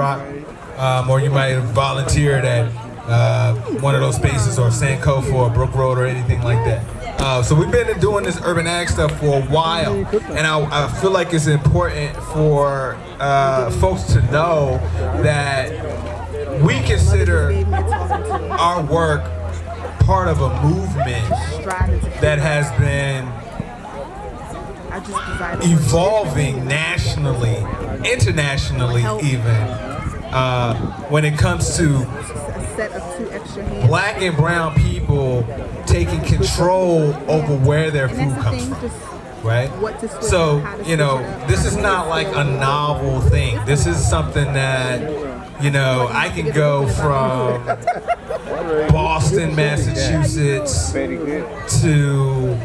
Rock, um, or you might have volunteered at uh, one of those spaces or Sankofa or Brook Road or anything like that. Uh, so we've been doing this urban ag stuff for a while, and I, I feel like it's important for uh, folks to know that we consider our work part of a movement that has been evolving nationally, internationally even, uh, when it comes to black and brown people taking control over where their food comes from. Right? So, you know, this is not like a novel thing. This is something that, you know, I can go from Boston, Massachusetts to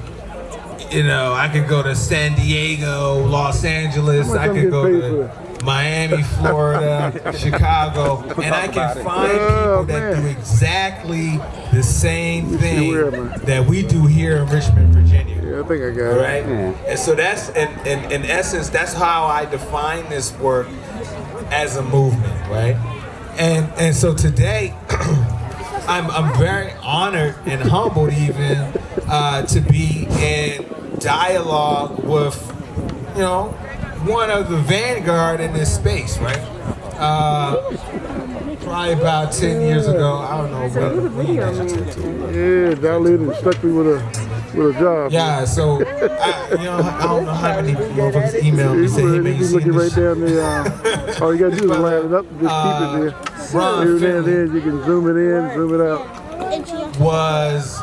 you know, I could go to San Diego, Los Angeles, I could go to Miami, Florida, Chicago, and I can find oh, people that do exactly the same thing that we do here in Richmond, Virginia. Yeah, I think I got right? it. Right? And so that's, in, in, in essence, that's how I define this work as a movement, right? And, and so today, I'm, I'm very honored and humbled even uh, to be in dialogue with, you know, one of the vanguard in this space, right? Uh, probably about 10 years ago, I don't know when, when you Yeah, dilated stuck me with a with a job. Yeah, so I, you know, I don't know how many motherfuckers emailed me saying, "Hey man, you looking right down there. Uh, all you gotta do is line it up and just uh, keep it there. Ron Here there, there, you can zoom it in, zoom it out. Was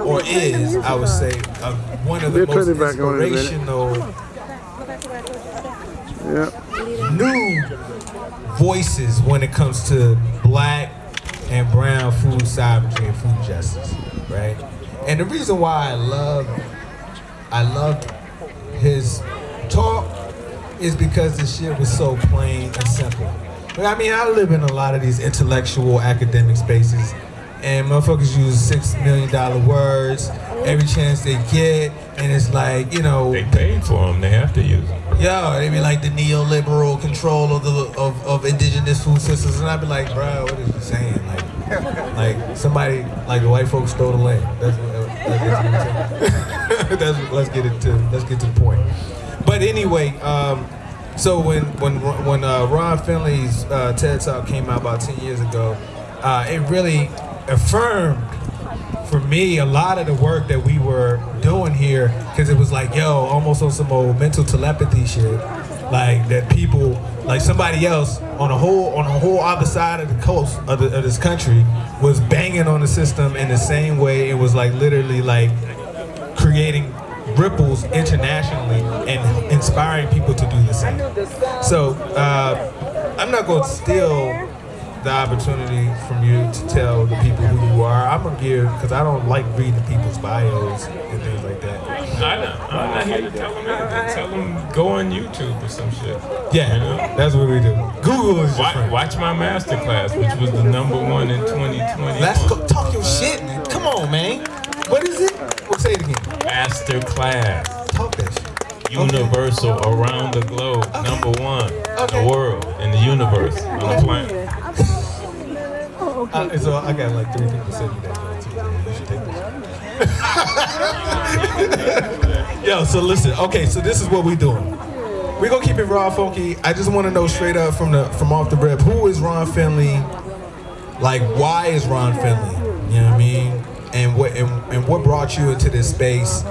or is, I would say, uh, one of the most inspirational yeah. new voices when it comes to black and brown food sovereignty and food justice, right? And the reason why I love, I loved his talk is because the shit was so plain and simple. But I mean, I live in a lot of these intellectual academic spaces and motherfuckers use six million dollar words every chance they get, and it's like you know they paid for them, they have to use them. Yo, they be like the neoliberal control of the of, of indigenous food systems, and I be like, bro, what is you saying? Like, like somebody like the white folks stole the land. That's, what, that's, what that's let's get it to let's get to the point. But anyway. Um, so when when when uh, Ron Finley's uh, TED Talk came out about ten years ago, uh, it really affirmed for me a lot of the work that we were doing here because it was like yo almost on some old mental telepathy shit. Like that people like somebody else on a whole on a whole other side of the coast of, the, of this country was banging on the system in the same way it was like literally like creating ripples internationally and inspiring people to do the same. So uh, I'm not going to steal the opportunity from you to tell the people who you are. I'm gonna give because I don't like reading people's bios and things like that. I know. I'm not here to tell them anything. Tell them go on YouTube or some shit. Yeah, you know? that's what we do. Google is watch, watch my masterclass, which was the number one in 2020. Let's go talk your shit, man. Come on, man. What is it? We'll say it again. Masterclass. Talk that shit. Universal okay. around the globe, okay. number one okay. in the world, in the universe, on the planet. Okay. Uh, so I got like three people send me that too. You should take this. Yo, so listen. Okay, so this is what we doing. We gonna keep it raw, funky. I just want to know straight up from the from off the rip, who is Ron Finley? Like, why is Ron Finley? You know what I mean? And what and, and what brought you into this space?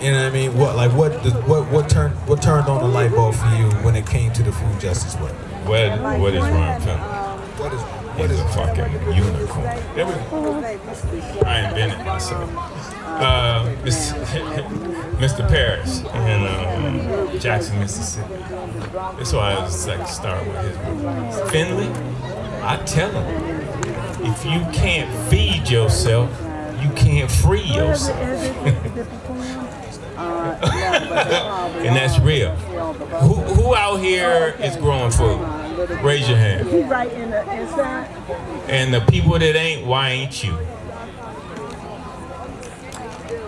You know what I mean? What like what what what turned what turned on the light bulb for you when it came to the food justice work? What what is Ron Finley? What is what He's is a fucking unicorn. I invented myself. Uh, Mr. Parrish in um, Jackson, Mississippi. That's why I was like start with his Finley. I tell him, if you can't feed yourself, you can't free yourself. and that's real. Who, who out here is growing food? Raise your hand. Right in the inside. And the people that ain't, why ain't you?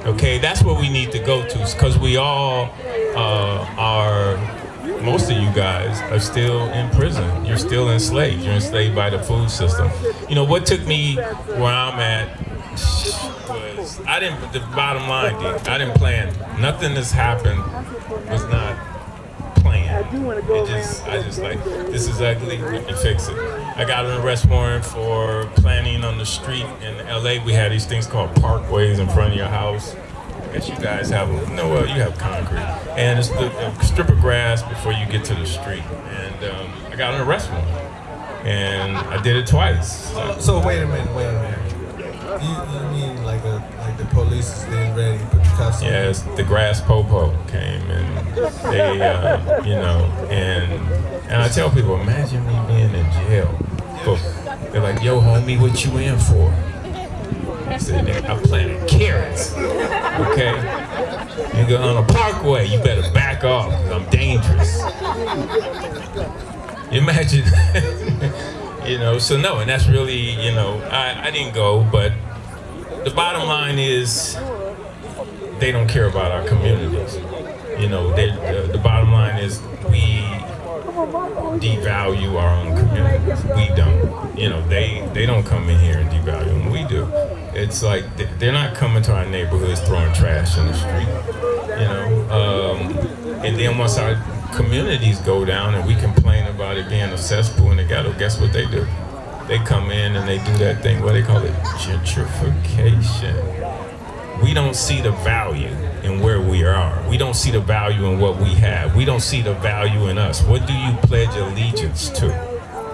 Okay, that's what we need to go to, because we all uh, are most of you guys are still in prison. You're still enslaved. You're enslaved by the food system. You know what took me where I'm at was I didn't. The bottom line, I didn't plan. Nothing that's happened was not planned. It just, I just like this is ugly. We can fix it. I got an arrest warrant for planning on the street in LA. We had these things called parkways in front of your house. I guess you guys have no, well, you have concrete, and it's the a strip of grass before you get to the street. And um, I got an arrest warrant, and I did it twice. So, so wait a minute, wait a minute. You, you mean like a like the police is getting ready Yes, the grass popo came and they, uh, you know, and and I tell people, imagine me being in jail. They're like, yo, homie, what you in for? I said, "Nigga, I'm planting carrots. Okay? You go on a parkway, you better back off, 'cause I'm dangerous. Imagine, you know, so no, and that's really, you know, I, I didn't go, but the bottom line is they don't care about our communities. You know, they, the, the bottom line is we devalue our own communities. We don't. You know, they they don't come in here and devalue them. We do. It's like they- they're not coming to our neighborhoods throwing trash in the street. You know, um, and then once our communities go down and we complain about it being a cesspool in the ghetto, guess what they do? They come in and they do that thing. What they call it? Gentrification we don't see the value in where we are. We don't see the value in what we have. We don't see the value in us. What do you pledge allegiance to?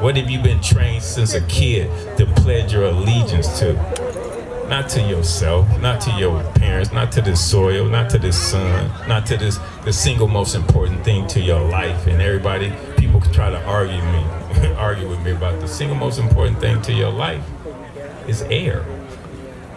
What have you been trained since a kid to pledge your allegiance to? Not to yourself, not to your parents, not to this soil, not to this sun, not to this the single most important thing to your life. And everybody, people try to argue me, argue with me about the single most important thing to your life is air.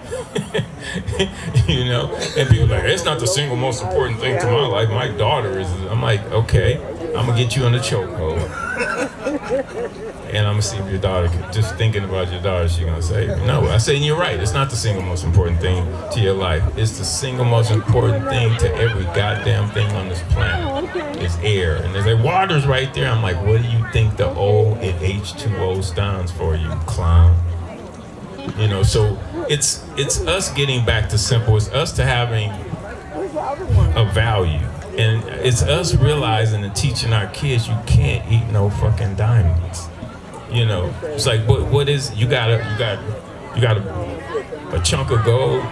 you know, and people are like it's not the single most important thing to my life. My daughter is. I'm like, okay, I'm gonna get you on the chokehold, and I'm gonna see if your daughter. Just thinking about your daughter, she's gonna say no. I say and you're right. It's not the single most important thing to your life. It's the single most important thing to every goddamn thing on this planet. Oh, it's air, and there's like water's right there. I'm like, what do you think the O in H2O stands for, you clown? You know, so it's it's us getting back to simple. It's us to having a value, and it's us realizing and teaching our kids you can't eat no fucking diamonds. You know, it's like what what is you got a you got you got a, a chunk of gold,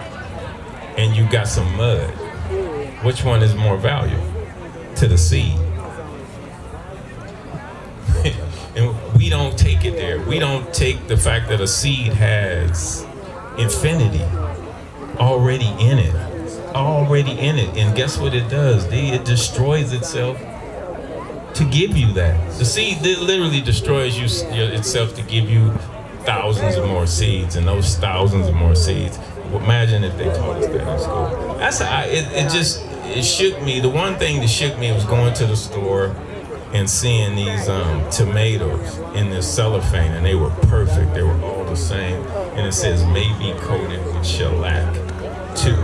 and you got some mud. Which one is more valuable to the seed? We don't take it there. We don't take the fact that a seed has infinity already in it, already in it. And guess what it does? It destroys itself to give you that. The seed literally destroys you itself to give you thousands of more seeds, and those thousands of more seeds. Imagine if they taught us that in school. That's I, it. It just it shook me. The one thing that shook me was going to the store and seeing these um, tomatoes in this cellophane, and they were perfect. They were all the same, and it says maybe coated with shellac too.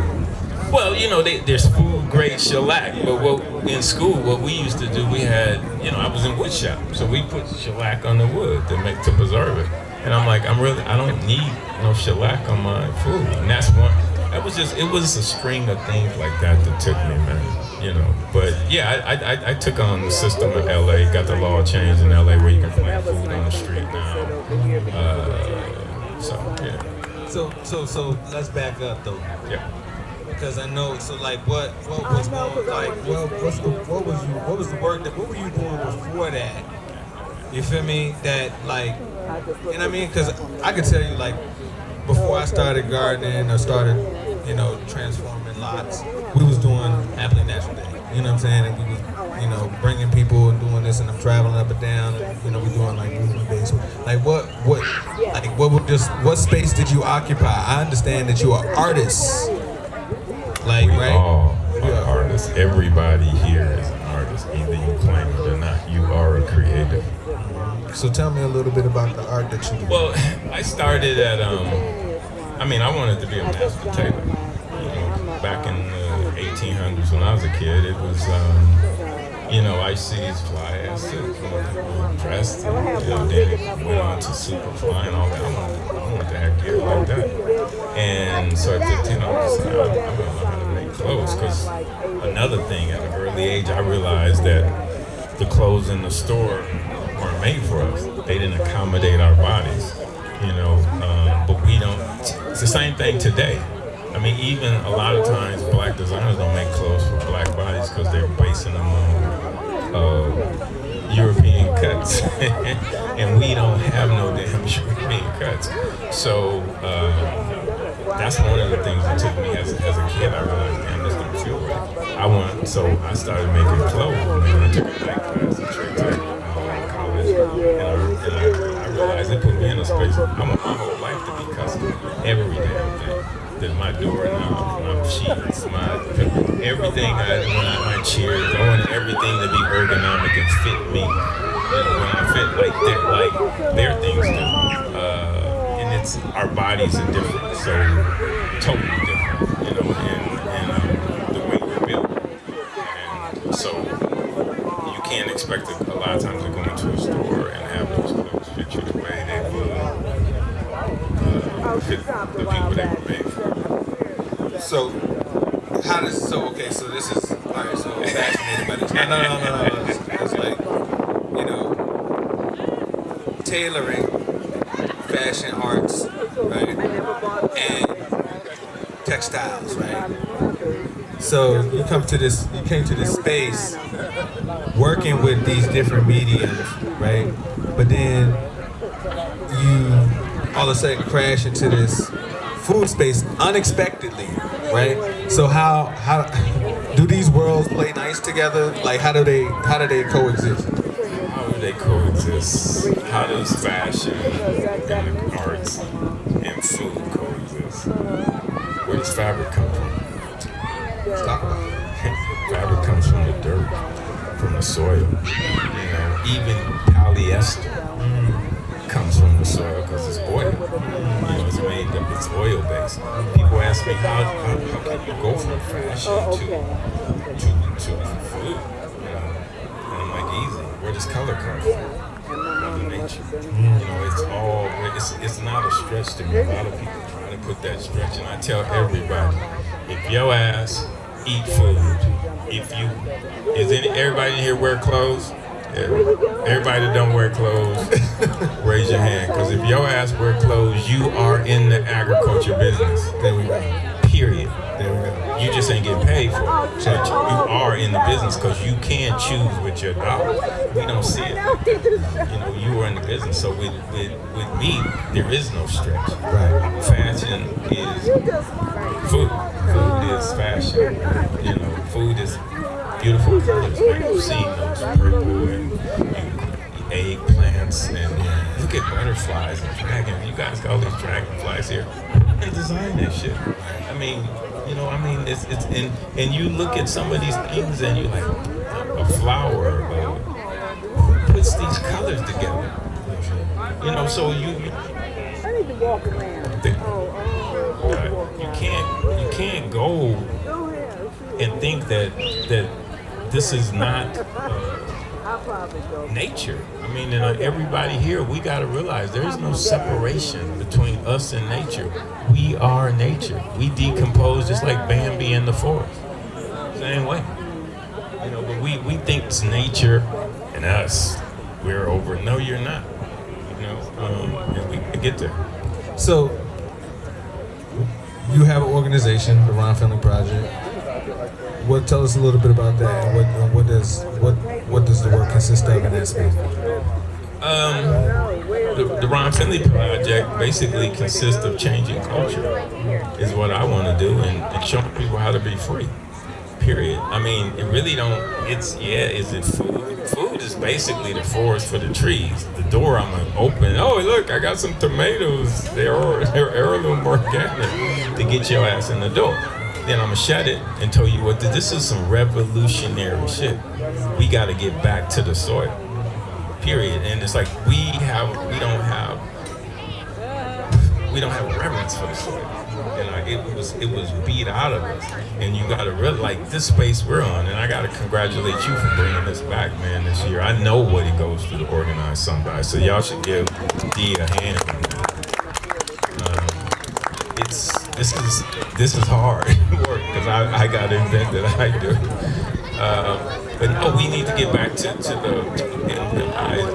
Well, you know, they, there's food grade shellac, but what in school, what we used to do, we had, you know, I was in wood shop, so we put shellac on the wood to make to preserve it. And I'm like, I'm really, I don't need no shellac on my food. And that's one. That was just, it was a string of things like that that took me, man. You know, but yeah, I, I, I took on the system in LA, got the law changed in LA where you can plant food on the street now. Uh, so yeah, So so so let's back up though. yeah. Because I know, so like, what, what was going, like, what, what's the, what was you, what was the work that, what were you doing before that? You feel me? That like, and I mean, because I could tell you, like, before I started gardening or started, you know, transforming lots, we You know what I'm saying? And we was, you know, bringing people and doing this, and I'm traveling up and down, and you know, we're doing like movement based. Like, what, what, like, what would just, what space did you occupy? I understand that you are artists. Like, We right? all are artists. Everybody here is an artist. Either you claim it or not. You are a creative. So tell me a little bit about the art that you do. Well, I started at um. I mean, I wanted to be a master tailor. When I was a kid, it was um. you know, I see these fly ass chicks dressed, and, you know, then it went on to Superfly and all that. I want, I to have gear like that. And so at 15, I was like, I'm, I'm how to make clothes because another thing at an early age, I realized that the clothes in the store weren't made for us. They didn't accommodate our bodies, you know. Um, but we don't. It's the same thing today. I mean, even a lot of times, black designers don't make clothes for black bodies because they're basing them on uh, European cuts, and we don't have no damn European cuts. So uh, that's one of the things that took me as, as a kid. I realized, damn, this don't feel right. I want, so I started making clothes. And I took a night class Trade Tech uh, college, and, I, and I, I realized it put me in a space. I want my whole life to be custom, every damn thing that my doorknob, my sheets, my everything I I my chairs, I want everything to be ergonomic and fit me. Know, when I fit like their like their things do. Uh, and it's our bodies are different, so totally different. You know, and, and um, the way we're built. And so you can't expect a, a lot of times to go into a store and have those clothes fit you the way they would uh, fit the people they were made for. So, how does so okay? So this is all right. So fascinated by this. No, no, no, no, no. It's, it's like you know, tailoring, fashion arts, right, and textiles, right. So you come to this, you came to this space, working with these different mediums, right? But then you all of a sudden crash into this food space unexpectedly, right? So how how do these worlds play nice together? Like how do they how do they coexist? How do they coexist? How does fashion and the arts and food coexist? Where does fabric come from? Let's talk about it. fabric comes from the dirt, from the soil. You know, even polyester oil based. People ask me how, how, how can you go from fashion to to to food? You know, and I'm like, easy. Where does color come from? Mother Nature. You know, it's all it's it's not a stretch to me. A lot of people try to put that stretch, and I tell everybody, if your ass eat food, if you is any everybody here wear clothes? Everybody that don't wear clothes, raise your hand. Because if your ass wear clothes, you are in the agriculture business. There we go. Period. There we go. You just ain't getting paid for it. You are in the business because you can choose with your dollar. We don't see it. You know, you are in the business. So with, with, with me, there is no stretch. Right. Fashion is food. Food is fashion. You know, food is beautiful colors. You've seen those purple and, and eggplants and look at butterflies and dragons. You guys got all these dragonflies here. And design this shit. I mean, you know, I mean, it's it's and and you look at some of these things and you're like, a flower. Uh, who puts these colors together? You know, so you. you I need to walk around. the- uh, you can't you can't go Go and think that that this is not uh, I'll probably go. nature. I mean, and uh, everybody here, we got to realize there is no separation between us and nature. We are nature. We decompose just like Bambi in the forest. Same way. You know, but we, we think it's nature and us. We're over. No, you're not. You know, um, and we get there. So you have an organization, the Ron Finley Project. What tell us a little bit about that what what does what what does the work consist of in that space? Um, the, the Ron Finley Project basically consists of changing culture, is what I want to do, and, and showing people how to be free. Period. I mean, it really don't. It's yeah. Is it food? Food is basically the forest for the trees. The door I'm gonna open. Oh, look, I got some tomatoes. They're they're heirloom organic to get your ass in the door. Then I'm gonna shut it and tell you what. This is some revolutionary shit. We got to get back to the soil period and it's like we have we don't have we don't have reverence for the soil. And know, it was it was beat out of us, and you got to really like this space we're on. And I got to congratulate you for bringing this back, man. This year, I know what he goes through to organize Sunrise, so y'all should give D a hand. Um, it's this is this is hard work because I, I got invent that I do. Uh, but no, we need to get back to, to the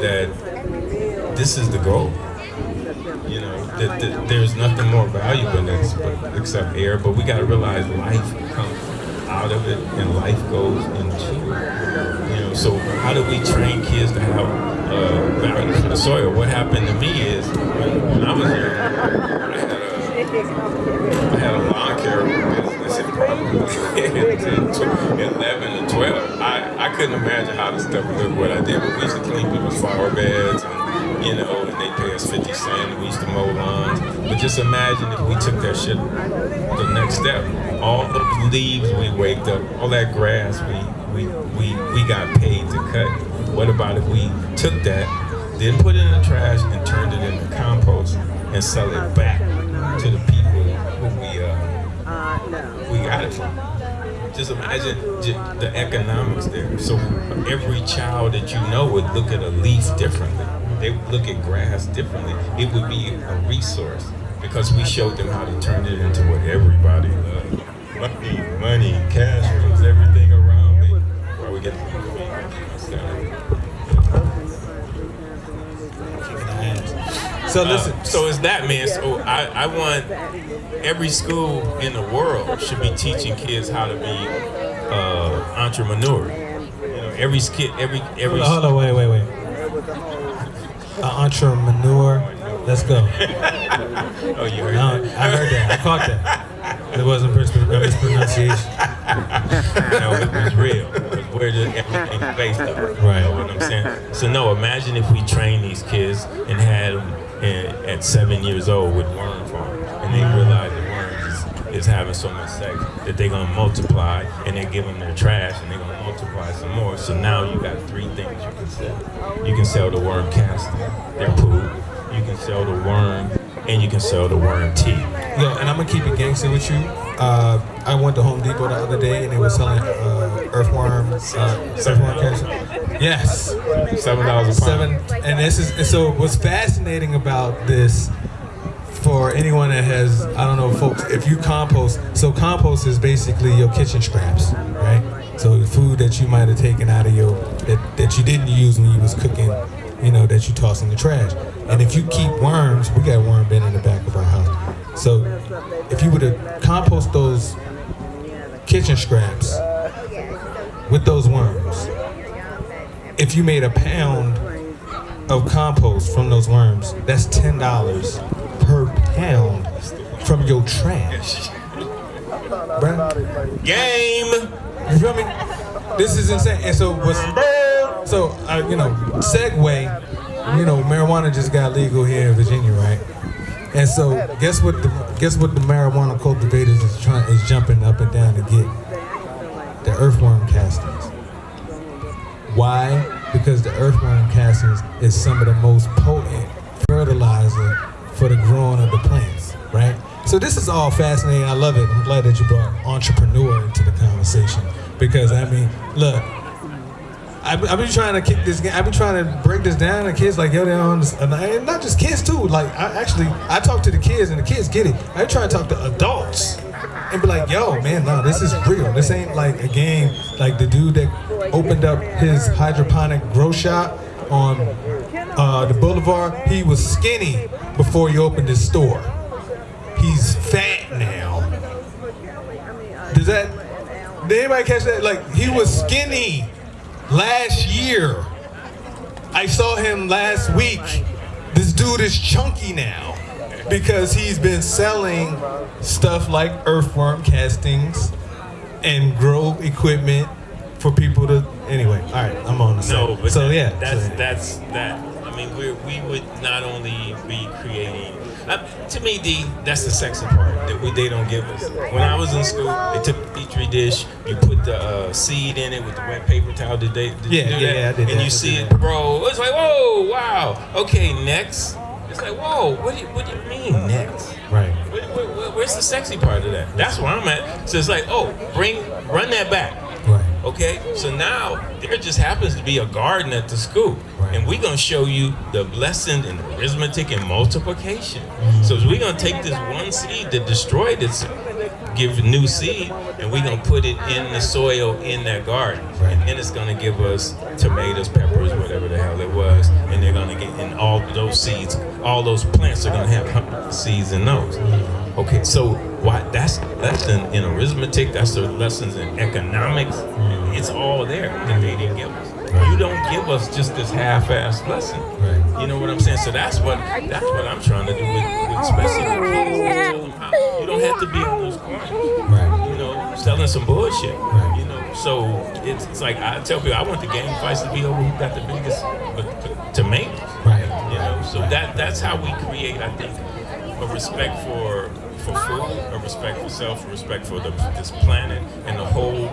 that this is the goal. You know, that, there's nothing more valuable than this but, except air. But we got to realize life comes out of it, and life goes into it. You know, so how do we train kids to have uh, value for the soil? What happened to me is when, I was young, I had a lawn care business in probably 11 to 12. I, I couldn't imagine how the stuff would look what I did, but we used to clean people's flower beds and, you know, and they pay us 50 cents. We used to mow lawns. But just imagine if we took that shit the next step. All the leaves we waked up, all that grass we, we, we, we got paid to cut. What about if we took that, then put it in the trash and turned it into compost and sell it back to the people who we uh, we got it from. Just imagine the economics there. So every child that you know would look at a leaf differently. They would look at grass differently. It would be a resource because we showed them how to turn it into what everybody loves. Money, money, cash So listen. Uh, so it's that man. So I, I want every school in the world should be teaching kids how to be uh, entrepreneur. You know, every kid, every every. Hold on, wait, wait, wait. An entrepreneur. Let's go. oh, you heard No, that? I heard that. I caught that. It wasn't mispron- uh, mispronunciation. no, it was real. Where did everything based on? Right. You know what I'm saying? So no, imagine if we train these kids and had them in, at seven years old with worm farm, and they realize the worms is, is having so much sex that they're gonna multiply, and they give them their trash, and they're gonna multiply some more. So now you got three things you can sell. You can sell the worm casting, their poop. You can sell the worm, and you can sell the worm tea. Yo, and I'm gonna keep it gangster with you. Uh, I went to Home Depot the other day and they were selling uh, earthworm, uh, earthworm casting. Yes, Seven dollars a pound. seven. And this is and so. What's fascinating about this for anyone that has, I don't know, folks, if you compost, so compost is basically your kitchen scraps, right? So the food that you might have taken out of your that, that you didn't use when you was cooking, you know, that you toss in the trash. And if you keep worms, we got worm bin in the back of our house. So if you were to compost those kitchen scraps with those worms, if you made a pound of compost from those worms, that's ten dollars per pound from your trash. Bruh. Game. You feel me? This is insane. And so what's so uh, you know, segue, you know, marijuana just got legal here in Virginia, right? And so guess what the guess what the marijuana cultivators is trying is jumping up and down to get? The earthworm castings. Why? Because the earthworm castings is some of the most potent fertilizer for the growing of the plants, right? So this is all fascinating. I love it. I'm glad that you brought entrepreneur into the conversation because I mean, look, I've, been trying to kick this. Game. I've been trying to break this down to kids like yo, they don't understand. And not just kids too. Like I actually, I talk to the kids and the kids get it. I try to talk to adults and be like, yo, man, no, this is real. This ain't like a game. Like the dude that opened up his hydroponic grow shop on uh, the boulevard, he was skinny before he opened his store. He's fat now. Does that? Did anybody catch that? Like he was skinny last year. I saw him last week. This dude is chunky now because he's been selling stuff like earthworm castings and grow equipment for people to. Anyway, all right, I'm on the No, but so that- yeah, that's so- that's that. I mean, we we would not only be creating. Uh, to me, D, that's the sexy part that we, they don't give us. When I was in school, they took the petri dish, you put the uh, seed in it with the wet paper towel. Did they? Did Yeah, you do yeah, that? yeah, I did And that. you see it bro. It's like, whoa, wow. Okay, next. It's like, whoa, what do you, what do you mean next? Right. Where, where- where's the sexy part of that? That's where I'm at. So it's like, oh, bring, run that back. Okay, so now there just happens to be a garden at the school, Right. and we're gonna show you the lesson in arithmetic and multiplication. Mm-hmm. So we're gonna take this one seed that destroyed its, give new seed, and we're gonna put it in the soil in that garden, Right. and then it's gonna give us tomatoes, peppers, whatever the hell it was, and they're gonna get in all those seeds. All those plants are gonna have seeds in those. Mm-hmm. Okay, so why that's lesson in arithmetic, that's the lessons in economics. It's all there that they didn't give us. You don't give us just this half-assed lesson. Right. You know what I'm saying? So that's what that's what I'm trying to do with, with especially the kids. Tell them how- You don't have to be on those corners Right. you know, selling some bullshit. Right. You know, so it's, it's like I tell people I want the gang fights to be over who got the biggest tomatoes. Right. You know, so that that's how we create, I think, a respect for for food, a respect for self, a respect for the, this planet, and the whole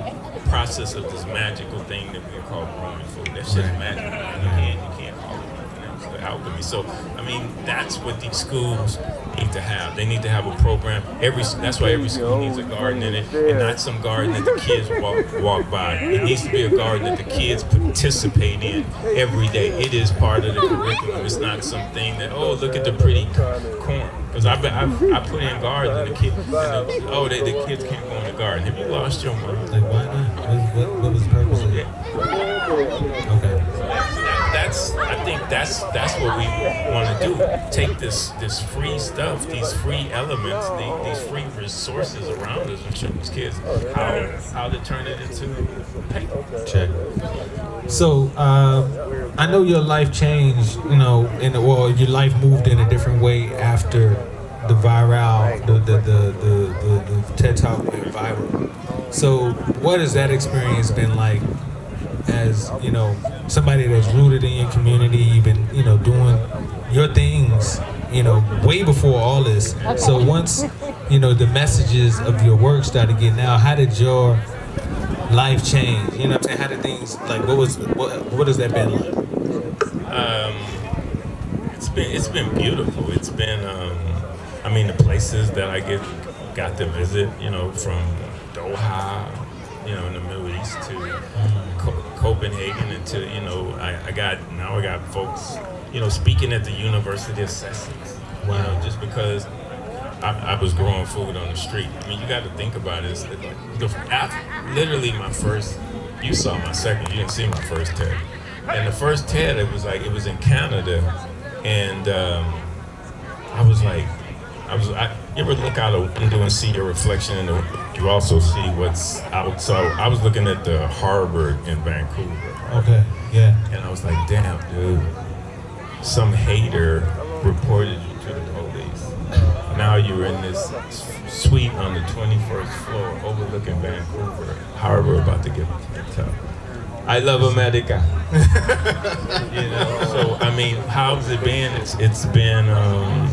process of this magical thing that we call growing food. That shit's Right. magical. You can't you can't call it nothing else. The alchemy. So I mean, that's what these schools need to have. They need to have a program. Every that's why every school needs a garden in it, and not some garden that the kids walk walk by. It needs to be a garden that the kids participate in every day. It is part of the curriculum. It's not something that oh look at the pretty corn. Because I, I, I put in gardens and the kids, and the, oh they, the kids can't go in the garden. Have you lost your mind? Like why not? What, what, what was the purpose of it? Okay. Think that's that's what we want to do. Take this this free stuff, these free elements, the, these free resources around us, and show these kids how how to turn it into paper. Check. So, uh, I know your life changed, you know, in the, well, your life moved in a different way after the viral, the the the the, the, the TED Talk went viral. So, what has that experience been like? As you know, somebody that's rooted in your community, you've been, you know, doing your things, you know, way before all this. So once, you know, the messages of your work started getting out, how did your life change? You know what I'm saying? How did things like what was what what has that been like? Um, it's been it's been beautiful. It's been um, I mean the places that I get got to visit, you know, from Doha, you know, in the Middle East to Copenhagen to you know I, I got now I got folks you know speaking at the University of Sussex. You know, just because I, I was growing food on the street. I mean, you got to think about it. It's, the, literally, my first. You saw my second. You didn't see my first TED. And the first TED, it was like it was in Canada, and um, I was like, I was. I, you ever look out a window and see your reflection, and you also see what's out. So I was looking at the harbor in Vancouver, Okay, yeah. and I was like, damn, dude, some hater reported you to the police. Now you're in this suite on the 21st floor overlooking Vancouver Harbor about to get picked up. I love America. you know, so I mean, how's it been? It's it's been. Um,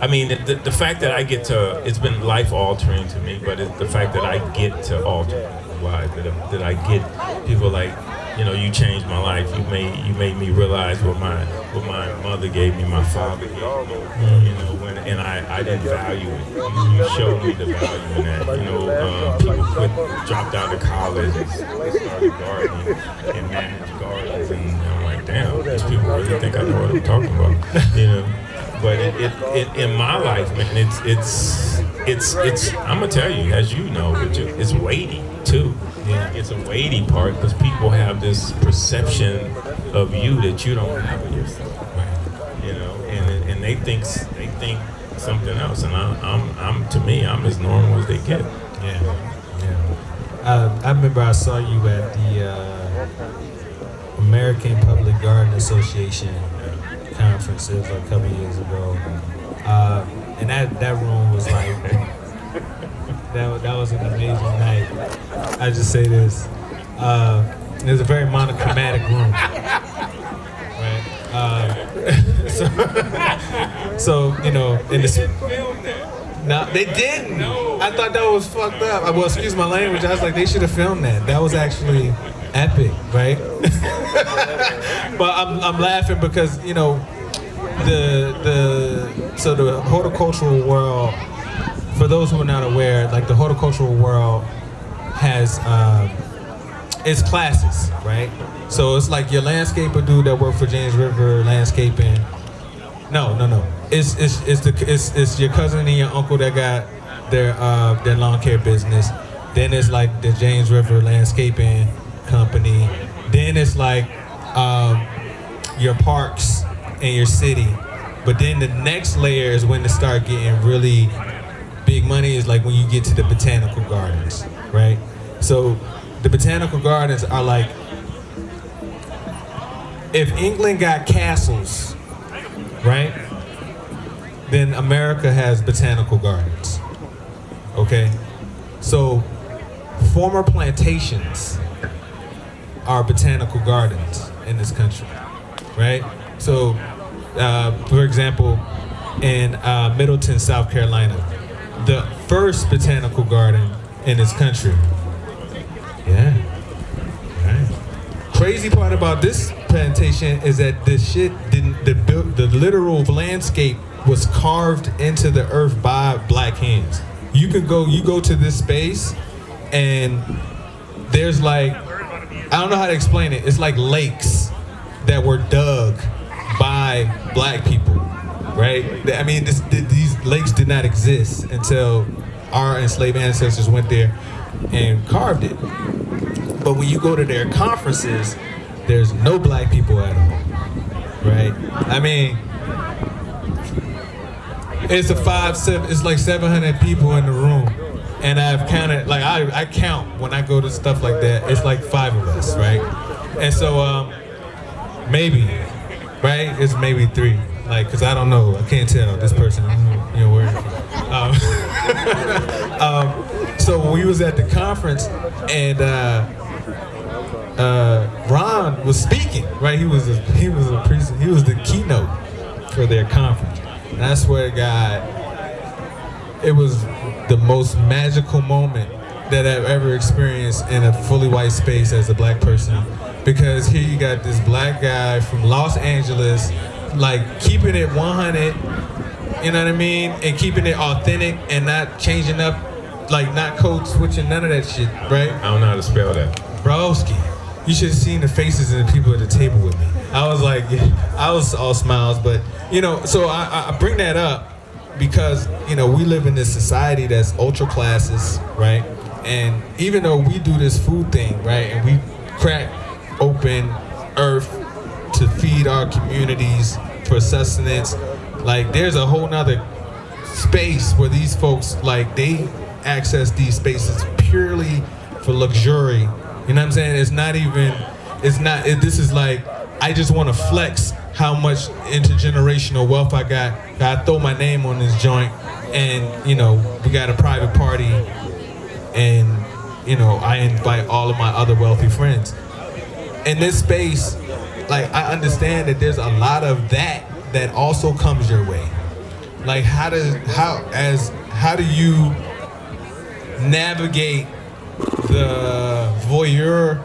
I mean, the, the fact that I get to, it's been life altering to me, but it's the fact that I get to alter lives, that, I- that I get people like, you know, you changed my life. You made you made me realize what my what my mother gave me, my father gave me. You know, when and I, I didn't value it. You, you showed me the value in that. You know, um, people quit, dropped out of college and started gardening and managed gardens, and I'm like, damn, these people really think I know what I'm talking about. You know, but it, it, it in my life, man, it's it's it's it's. I'm gonna tell you, as you know, it's weighty too. Yeah, it's a weighty part because people have this perception of you that you don't have of yourself. You know, and and they think they think something else, and I'm I'm, I'm to me, I'm as normal as they get. Yeah, yeah. Uh, I remember I saw you at the uh, American Public Garden Association conference. It was like a couple years ago, uh, and that that room was like that. That was an amazing night. I just say this. Uh, it was a very monochromatic room, right? Uh, so, so you know, in the no, they didn't. I thought that was fucked up. Uh, Well, excuse my language. I was like, they should have filmed that. That was actually epic, right? but I'm, I'm laughing because you know, the the so the horticultural world. For those who are not aware, like the horticultural world has um, its classes, right? So it's like your landscaper dude that worked for James River Landscaping. No, no, no. It's it's it's the it's, it's your cousin and your uncle that got their uh, their lawn care business. Then it's like the James River Landscaping Company. Then it's like um, your parks and your city. But then the next layer is when it start getting really big money is like when you get to the botanical gardens, right? So the botanical gardens are like if England got castles, right? Then America has botanical gardens. Okay? So former plantations are botanical gardens in this country, right? So, uh, for example, in uh, Middleton, South Carolina, the first botanical garden in this country. Yeah. Right. Crazy part about this plantation is that the shit didn't the the literal landscape was carved into the earth by black hands. You can go you go to this space and there's like I don't know how to explain it. It's like lakes that were dug by black people, right? I mean, this, these lakes did not exist until our enslaved ancestors went there and carved it. But when you go to their conferences, there's no black people at all, right? I mean, it's a five, seven, it's like 700 people in the room. And I've counted, like I, I count when I go to stuff like that, it's like five of us, right? And so, um, maybe, right? It's maybe three, like, cause I don't know, I can't tell this person, you know, where. Um, um, so we was at the conference and uh, uh, Ron was speaking, right? He was a, he was a priest, he was the keynote for their conference. And I swear to God, it was the most magical moment that I've ever experienced in a fully white space as a black person. Because here you got this black guy from Los Angeles, like keeping it 100, you know what I mean? And keeping it authentic and not changing up, like not code switching, none of that shit, right? I don't know how to spell that. Broski. You should have seen the faces of the people at the table with me. I was like, I was all smiles, but you know, so I, I bring that up because you know we live in this society that's ultra classes, right? And even though we do this food thing, right, and we crack open earth to feed our communities for sustenance, like there's a whole nother space where these folks like they access these spaces purely for luxury. You know what I'm saying? It's not even. It's not. It, this is like I just want to flex how much intergenerational wealth I got. I throw my name on this joint, and you know we got a private party, and you know I invite all of my other wealthy friends. In this space, like I understand that there's a lot of that that also comes your way. Like how does how as how do you navigate the voyeur?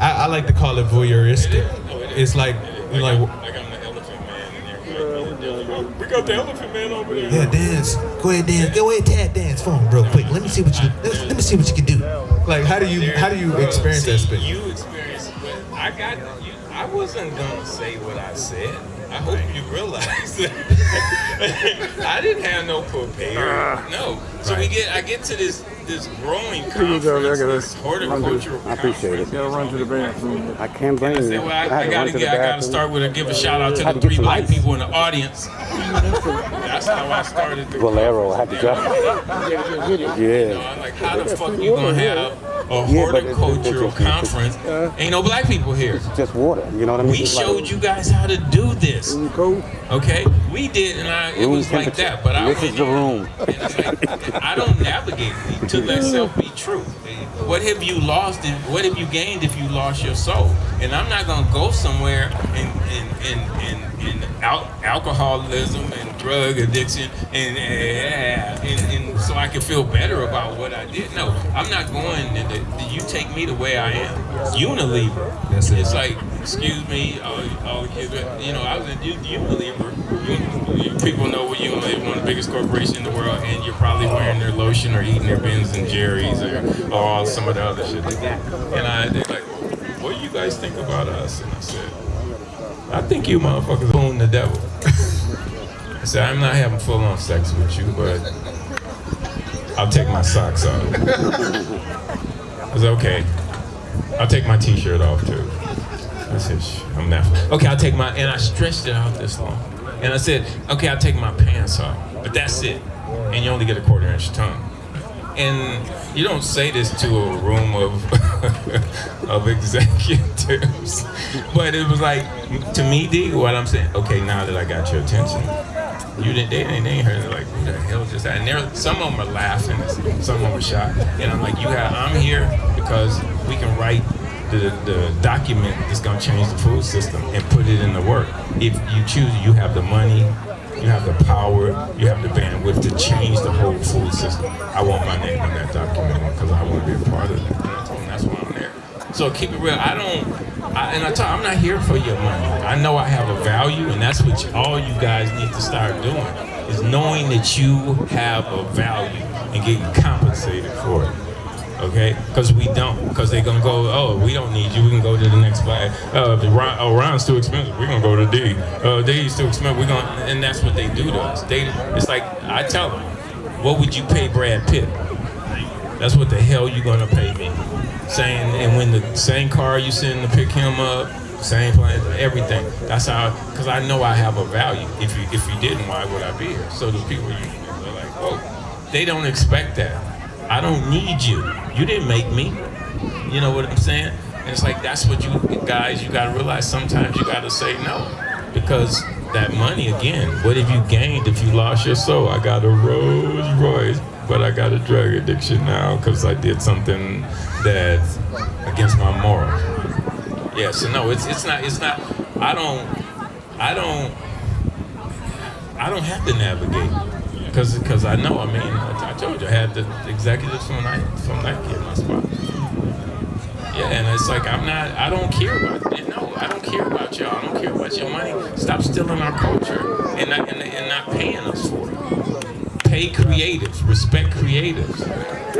I, I like to call it voyeuristic. It's like you like. I got the elephant man in there. We got the elephant man over there. Yeah, dance. Go ahead, dance. Go ahead, tap dance for him real quick. Let me see what you. Let, let me see what you can do. Like, how do you how do you experience that space? You experience what I got. You, I wasn't gonna say what I said. I hope you realize that I didn't have no prepared. Ah. No. So we get. I get to this this growing People conference, down there gotta this run to- horticultural I appreciate conference. it. Gotta run to the bathroom. I can't blame I you. well, I, I I, had to run gotta get, I gotta start with a give a shout out to the three black ice. people in the audience. That's how I started the Valero, I had to drive. You know, Yeah. I'm like, how the fuck you gonna have a Yeah, it's- horticultural it's- it's- conference? Ain't no black people here. It's Just water. You know what I mean? We It's like showed you guys how to do this. Mm, cool. Okay, we did, and I, it was like that. But I This is the room. and like, I don't navigate to let self be true. What have you lost? And what have you gained if you lost your soul? And I'm not gonna go somewhere and in in in, in al- alcoholism and drug addiction and, and and so I can feel better about what I did. No, I'm not going. To the, you take me the way I am. Unilever. That's it. It's like excuse me, oh, oh, you know, I was a Unilever. You, people know what Unilever, one of the biggest corporations in the world, and you're probably wearing their lotion or eating their Bens and Jerry's or, or some of the other shit like that. And I, they're like, what do you guys think about us? And I said, I think you motherfuckers own the devil. I said, I'm not having full on sex with you, but I'll take my socks off. I said, okay. I'll take my t-shirt off too. I said, I'm not. Okay, I'll take my, and I stretched it out this long. And I said, okay, I'll take my pants off, but that's it. And you only get a quarter inch tongue. And you don't say this to a room of of executives, but it was like to me, D. What I'm saying, okay, now that I got your attention, you didn't, they, they, ain't heard it like, who the hell just that? And there, some of them are laughing, some of them are shocked. And I'm like, you have, I'm here because we can write the, the document that's gonna change the food system and put it in the work. If you choose, you have the money, you have the power, you have the bandwidth to change the whole food system. I want my name on that document because I want to be a part of it. And that's why I'm there. So keep it real. I don't, I, and I tell I'm not here for your money. I know I have a value, and that's what all you guys need to start doing, is knowing that you have a value and getting compensated for it okay? Because we don't, because they're gonna go, oh, we don't need you, we can go to the next flag. Uh, oh, Ron's too expensive, we're gonna go to D. Uh, D's too expensive, we're gonna, and that's what they do to us. They, it's like, I tell them, what would you pay Brad Pitt? That's what the hell you gonna pay me. Saying, and when the same car you send to pick him up, same plan, everything. That's how, because I know I have a value. If you if you didn't, why would I be here? So the people you, they're like, oh, they don't expect that. I don't need you. You didn't make me. You know what I'm saying? And it's like that's what you guys you gotta realize sometimes you gotta say no. Because that money again, what have you gained if you lost your soul? I got a Rolls Royce, but I got a drug addiction now because I did something that's against my morals. Yeah, so no, it's it's not it's not I don't I don't I don't have to navigate because because I know. I mean, I, I, told you I had the executives from Nike from Nike in my spot. Yeah, and it's like I'm not. I don't care about it. No, I don't care about y'all. I don't care about your money. Stop stealing our culture and not and, and not paying us for it. Pay creatives, respect creatives,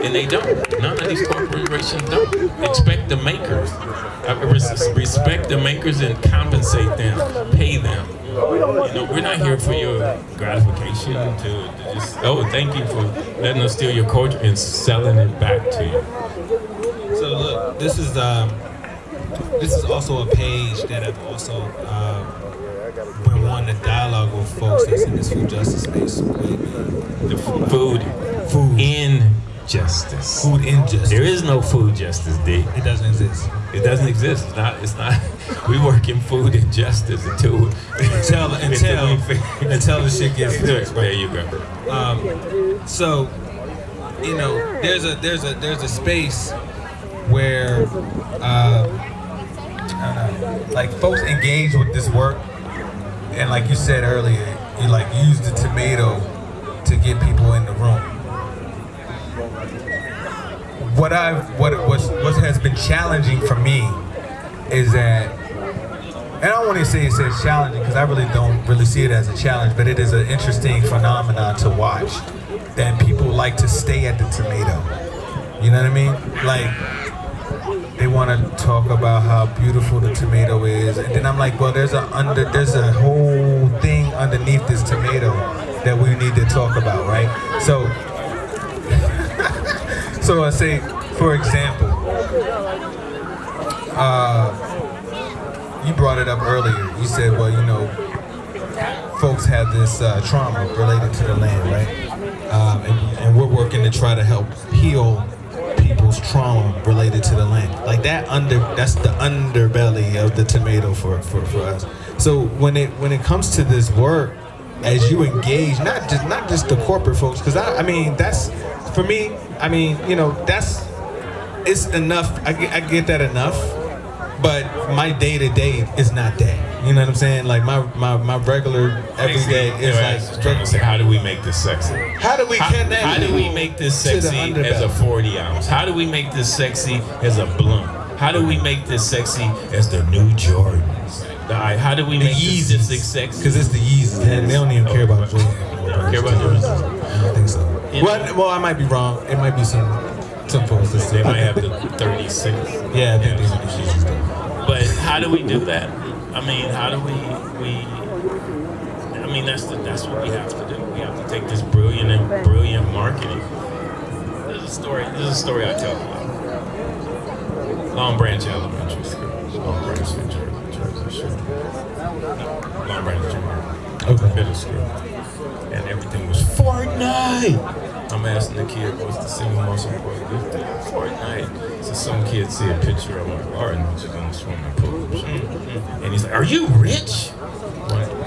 and they don't. None of these corporations don't. Expect the makers, uh, respect the makers and compensate them, pay them. You know, we're not here for your gratification to, to just, oh, thank you for letting us steal your culture and selling it back to you. So look, this is um, this is also a page that I've also um, been wanting to dialogue with folks that's in this food justice space. The food, food in justice. Food injustice. There is no food justice, D. It doesn't exist. It doesn't exist. It's not. It's not. We work in food injustice until until until until the shit gets fixed. There you go. Um, so, you know, there's a there's a there's a space where, uh, know, like folks engage with this work, and like you said earlier, you like use the tomato to get people in the room what I've what was what has been challenging for me is that and I don't want to say it's challenging because I really don't really see it as a challenge, but it is an interesting phenomenon to watch that people like to stay at the tomato. You know what I mean? Like they want to talk about how beautiful the tomato is, and then I'm like, well, there's a under there's a whole thing underneath this tomato that we need to talk about, right? So so I say, for example, uh, you brought it up earlier. You said, well, you know, folks have this uh, trauma related to the land, right? Um, and, and we're working to try to help heal people's trauma related to the land. Like that under that's the underbelly of the tomato for, for, for us. So when it when it comes to this work, as you engage, not just not just the corporate folks, because I, I mean that's for me, I mean, you know, that's it's enough. I get, I get that enough, but my day to day is not that. You know what I'm saying? Like my my, my regular everyday is like. Trying to how do we make this sexy? How do we how, how do we make this sexy as a 40 ounce? How do we make this sexy as a blunt? How do we make this sexy as the new Jordans? Right, how do we The make this, this sexy? Because it's the Yeezys. They, they don't even care about Jordans. They don't care about Jordans. I don't think so. Know- Well, I might be wrong. It might be some some folks that They might have the 36. Yeah, I think these are the. But how do we do that? I mean, how do we we? I mean, that's the that's what we have to do. We have to take this brilliant and brilliant marketing. There's a story. There's a story I tell. Long Branch Elementary School. Long Branch, Jersey. No, Long Branch Junior. Okay. Middle school. And everything was Fortnite. I'm asking the kid what's the single most important gift to you? Fortnite. So some kid see a picture of my garden, which is in the swimming pool. Mm-hmm. And he's like, Are you rich?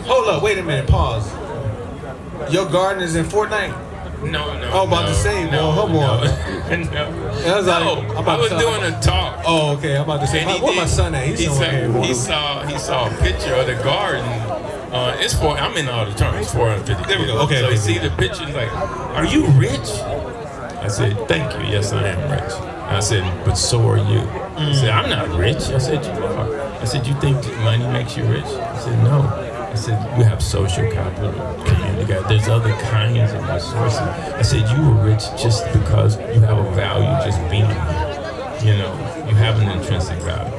Hold up, wait a minute, pause. Your garden is in Fortnite? No, no. Oh, about no, to say, no, well, hold no. on. no. I was like, no, I was doing a talk. Oh, okay. I'm about to say, where my son at? He's he saw, he saw he saw a picture of the garden. Uh, it's for I'm in all the terms. 450. There we go. Okay, So okay, he see the picture. Like, "Are you rich?" I said, "Thank you. Yes, I am rich." I said, "But so are you." He said, "I'm not rich." I said, "You are." I said, "You think money makes you rich?" I said, "No." I said, "You have social capital, community capital. There's other kinds of resources." I said, "You were rich just because you have a value just being here. You know, you have an intrinsic value.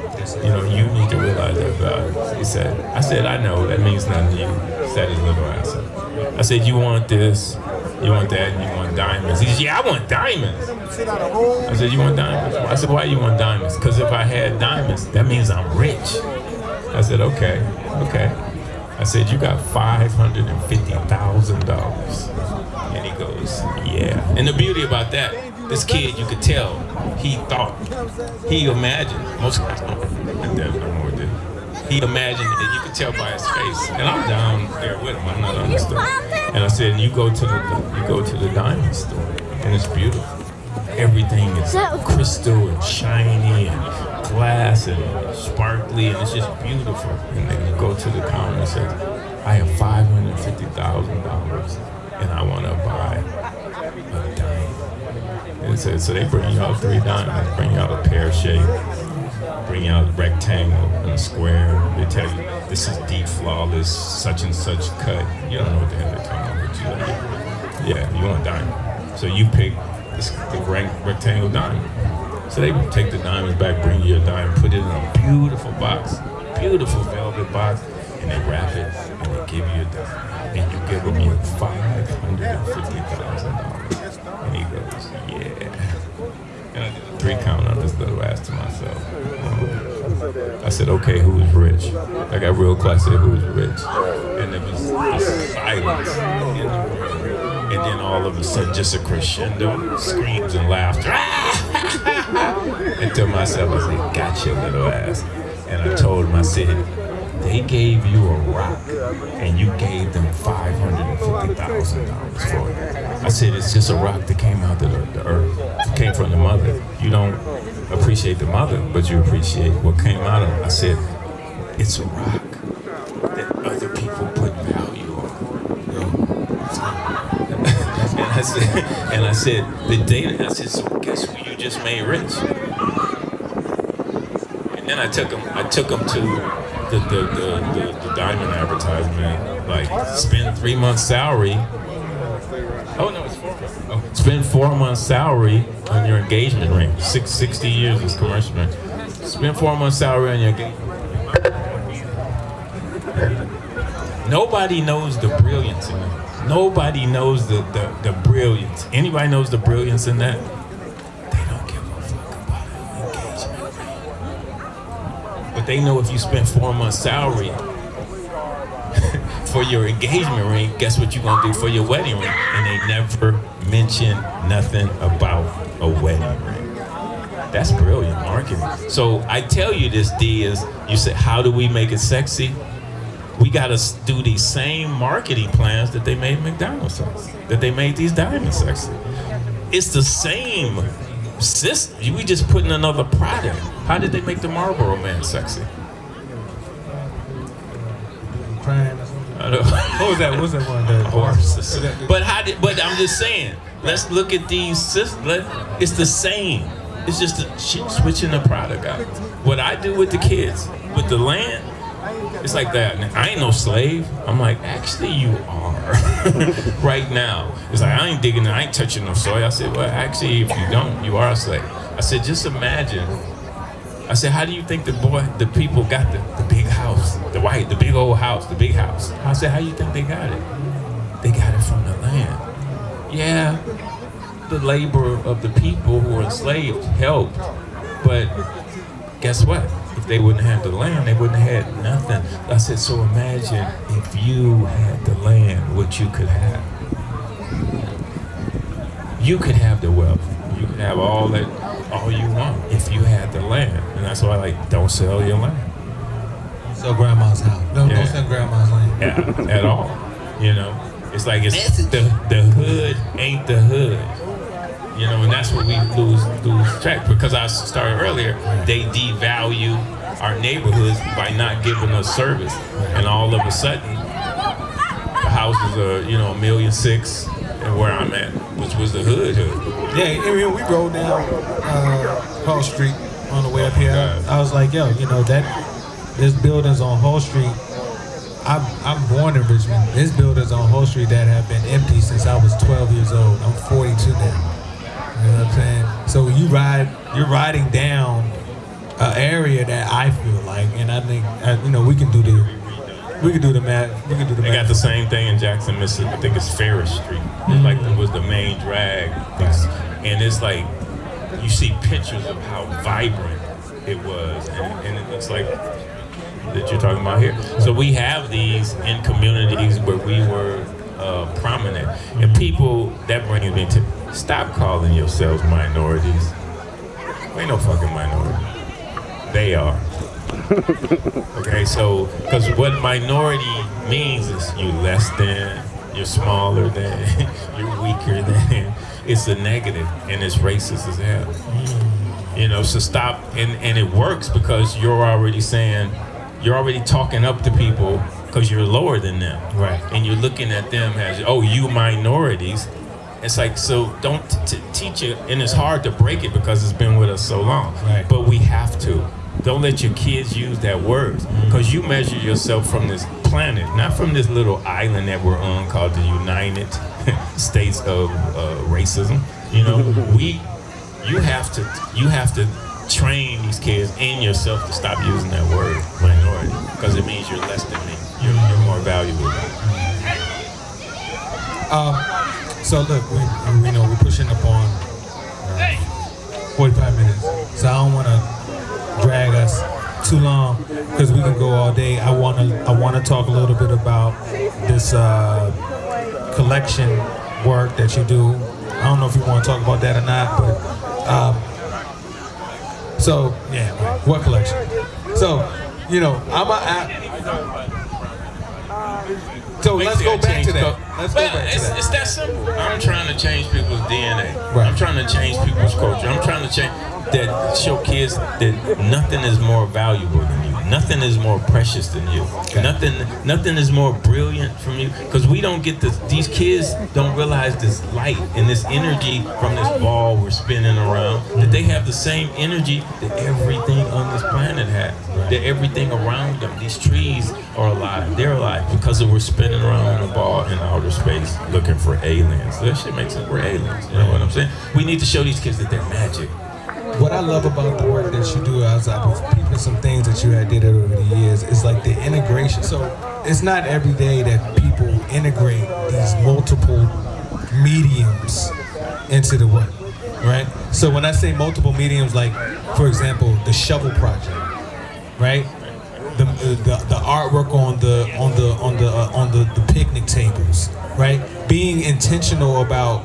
You know, you need to realize that value. He said, I said, I know, that means nothing to you. Said his little up. I said, you want this, you want that, and you want diamonds. He said, yeah, I want diamonds. I said, you want diamonds? I said, why you want diamonds? Because if I had diamonds, that means I'm rich. I said, okay, okay. I said, you got $550,000. And he goes, yeah. And the beauty about that, this kid, you could tell, he thought, he imagined, most guys don't, did. He imagined it, you could tell by his face. And I'm down there with him, I'm not on the store. And I said, you go to the, you go to the diamond store, and it's beautiful. Everything is crystal and shiny and glass and sparkly, and it's just beautiful. And then you go to the counter and say, I have five hundred fifty thousand dollars, and I want to buy it's so they bring you out three diamonds, bring you out a pear shape, bring you out a rectangle and a square. They tell you this is deep, flawless, such and such cut. You don't know what the hell they're talking about. You like, yeah, you want a diamond. So you pick this, the rectangle diamond. So they take the diamonds back, bring you a diamond, put it in a beautiful box, beautiful velvet box, and they wrap it and they give you a diamond. And you give them your $550,000. Um, I said, okay, who's rich? I got real said, who's rich? And it was this silence in the room. And then all of a sudden, just a crescendo, screams and laughter. and to myself, I said, gotcha, little ass. And I told him, I said, they gave you a rock and you gave them $550,000 for it. I said, it's just a rock that came out of the, the earth, it came from the mother. You don't appreciate the mother, but you appreciate what came out of it. I said, it's a rock that other people put value on. and I said, and I said, the data, I said, so guess who you just made rich? And then I took him, I took him to the, the, the, the, the diamond advertisement, like spend three months salary. Oh no, it's four months. Oh, spend four months salary on your engagement ring. Six, 60 years is commercial ring. Spend four months salary on your engagement Nobody knows the brilliance in. Nobody knows the, the, the brilliance. Anybody knows the brilliance in that? They know if you spend four months salary for your engagement ring, guess what you're gonna do for your wedding ring? And they never mention nothing about a wedding ring. That's brilliant marketing. So I tell you this, D, is you said, how do we make it sexy? We gotta do these same marketing plans that they made McDonald's sexy, that they made these diamonds sexy. It's the same system. We just put in another product. How did they make the Marlboro Man sexy? Crying or something. I don't- What was that? What was that one? The horses. But how did? But I'm just saying. Let's look at these. sys- Let, it's the same. It's just a, switching the product out. What I do with the kids, with the land, it's like that. And I ain't no slave. I'm like, actually, you are right now. It's like I ain't digging, I ain't touching no soil. I said, well, actually, if you don't, you are a slave. I said, just imagine. I said, how do you think the boy, the people got the, the big house, the white, the big old house, the big house? I said, how do you think they got it? They got it from the land. Yeah, the labor of the people who were enslaved helped, but guess what? If they wouldn't have the land, they wouldn't have had nothing. I said, so imagine if you had the land, what you could have. You could have the wealth. You could have all that, all you want if you had the land. And that's why, like, don't sell your land. Sell grandma's house. No, Yeah. don't sell grandma's land. Yeah, at all. You know, it's like it's the the hood ain't the hood. You know, and that's what we lose lose track because I started earlier. They devalue our neighborhoods by not giving us service, and all of a sudden, the houses are you know a million six, and where I'm at, which was the hood hood. Yeah, I mean, we rode down uh, Hull Street on the way up here. I was like, yo, you know that this buildings on Hull Street. I'm, I'm born in Richmond. There's buildings on Hull Street that have been empty since I was 12 years old. I'm 42 now. You know what I'm saying? So you ride, you're riding down an area that I feel like, and I think, uh, you know, we can do the, we can do the math. We can do the They math. got the same thing in Jackson, Mississippi. I think it's Farish Street. It's like it was the main drag, It's- and it's like you see pictures of how vibrant it was, and, and it looks like that you're talking about here. So we have these in communities where we were uh, prominent, and people that bring me to stop calling yourselves minorities. We ain't no fucking minority. They are. Okay, so because what minority means is you're less than, you're smaller than, you're weaker than. It's a negative, and it's racist as hell. Mm. You know, so stop, and and it works because you're already saying, you're already talking up to people because you're lower than them, Right. And you're looking at them as, oh, you minorities. It's like so. Don't t- t- teach it, and it's hard to break it because it's been with us so long. Right. But we have to. Don't let your kids use that word because you measure yourself from this planet, not from this little island that we're on called the United States of uh, Racism. You know, we, you have to, you have to train these kids and yourself to stop using that word minority because it means you're less than me. You're, you're more valuable. Um, so look, we, we know we're pushing up on uh, 45 minutes, so I don't want to drag us too long because we can go all day. I want to I want to talk a little bit about this uh, collection work that you do. I don't know if you want to talk about that or not, but um, so yeah, what collection? So you know, I'm a. I, so let's go back to that. Let's go well, back to it's, that. it's that simple. I'm trying to change people's DNA. Right. I'm trying to change people's culture. I'm trying to change that show kids that nothing is more valuable than you. Nothing is more precious than you. Nothing nothing is more brilliant from you because we don't get this these kids don't realize this light and this energy from this ball we're spinning around that they have the same energy that everything on this planet has. That everything around them, these trees are alive. They're alive because we're spinning around on a ball in outer space looking for aliens. That shit makes it we're aliens. You know what I'm saying? We need to show these kids that they're magic. What I love about the work that you do, as I was peeping some things that you had did over the years, is like the integration. So it's not every day that people integrate these multiple mediums into the work, right? So when I say multiple mediums, like for example, the shovel project, right? The, the, the artwork on the on the on the uh, on the, the picnic tables, right? Being intentional about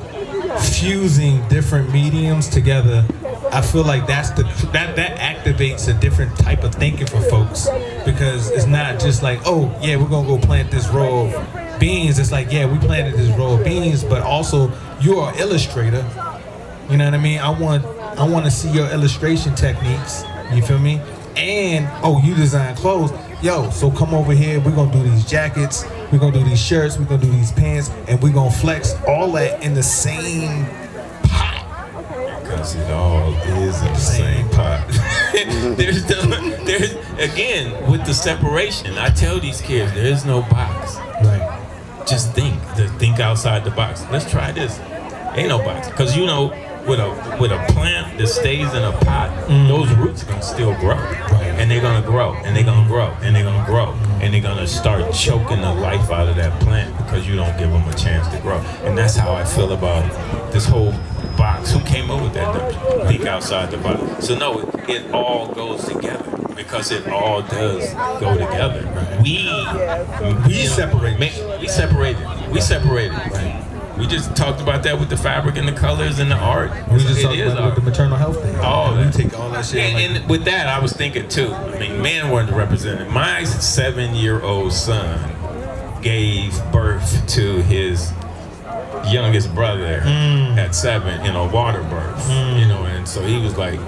fusing different mediums together I feel like that's the that that activates a different type of thinking for folks. Because it's not just like oh yeah we're gonna go plant this row of beans. It's like yeah we planted this row of beans but also you're an illustrator. You know what I mean? I want I want to see your illustration techniques. You feel me? And oh you design clothes. Yo so come over here. We're gonna do these jackets. We're gonna do these shirts. We're gonna do these pants. And we're gonna flex all that in the same because it all is in the same pot. there's the, there's again with the separation. I tell these kids there is no box. Right. Just think, just think outside the box. Let's try this. Ain't no box because you know with a with a plant that stays in a pot, mm. those roots gonna still grow, and they're gonna grow, and they're gonna grow, and they're gonna grow, and they're gonna start choking the life out of that plant because you don't give them a chance to grow. And that's how I feel about this whole box. Who came up with that? Think outside the box. So no, it, it all goes together because it all does go together. We we separate. We separated. We separated. We just talked about that with the fabric and the colors and the art. We just It talked about art. the maternal health thing. Oh, we take all that shit. like- And, and with that, I was thinking too. I mean, men weren't represented. My seven-year-old son gave birth to his youngest brother Mm. at seven in a water birth. You know, and so he was like,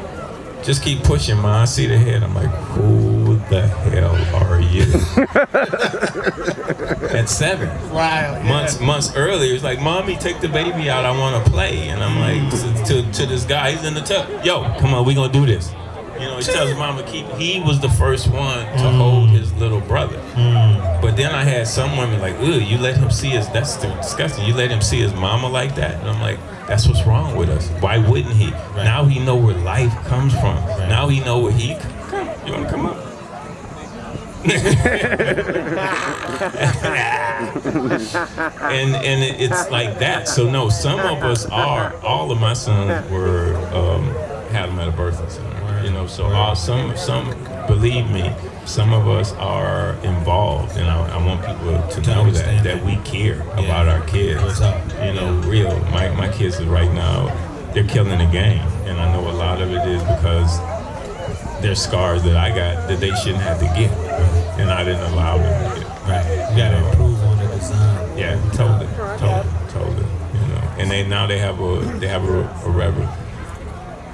"Just keep pushing, ma." I see the head. I'm like, "Who the hell are you?" at seven Wow. months months earlier, it's like, "Mommy, take the baby out. I want to play." And I'm like, mm. to, to, to this guy, he's in the tub. Yo, come on, we gonna do this. You know, he tells mama keep. He was the first one to mm. hold his little brother. Mm. But then I had some women like, "Ugh, you let him see his. That's disgusting. You let him see his mama like that." And I'm like, "That's what's wrong with us. Why wouldn't he? Now he know where life comes from. Now he know where he come. You wanna come up?" and and it's like that. So no, some of us are. All of my sons were um, had them at a birthing center. You know, so all, some some believe me, some of us are involved, and I, I want people to know that that we care about our kids. You know, real. My my kids is right now, they're killing the game, and I know a lot of it is because there's scars that I got that they shouldn't have to get, and I didn't allow them to get. Right. You gotta improve on the design. Yeah, totally, totally, totally. You know, and they now they have a they have a, a reverence,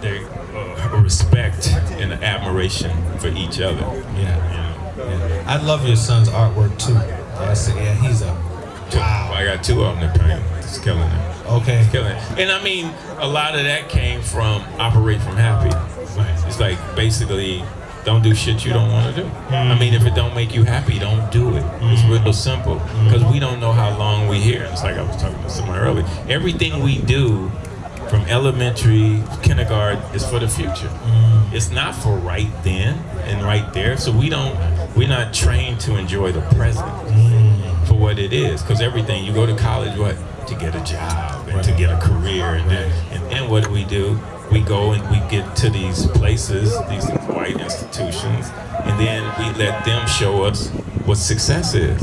they uh, a respect and an admiration for each other. Yeah. You yeah. I love your son's artwork too. I say, yeah, he's a Wow. I got two of them to paint. It's killing it. Okay. Killing it. And I mean, a lot of that came from Operate from Happy. It's like basically, don't do shit you don't want to do. Hmm. I mean, if it don't make you happy, don't do it. It's hmm. real simple. Hmm. Because we don't know how long we here. It's like I was talking to someone earlier. Everything we do from elementary, kindergarten, is for the future. It's not for right then and right there. So we don't, we're not trained to enjoy the present for what it is. Because everything, you go to college, what? To get a job and to get a career. And then, and then what do we do? We go and we get to these places, these white institutions, and then we let them show us what success is.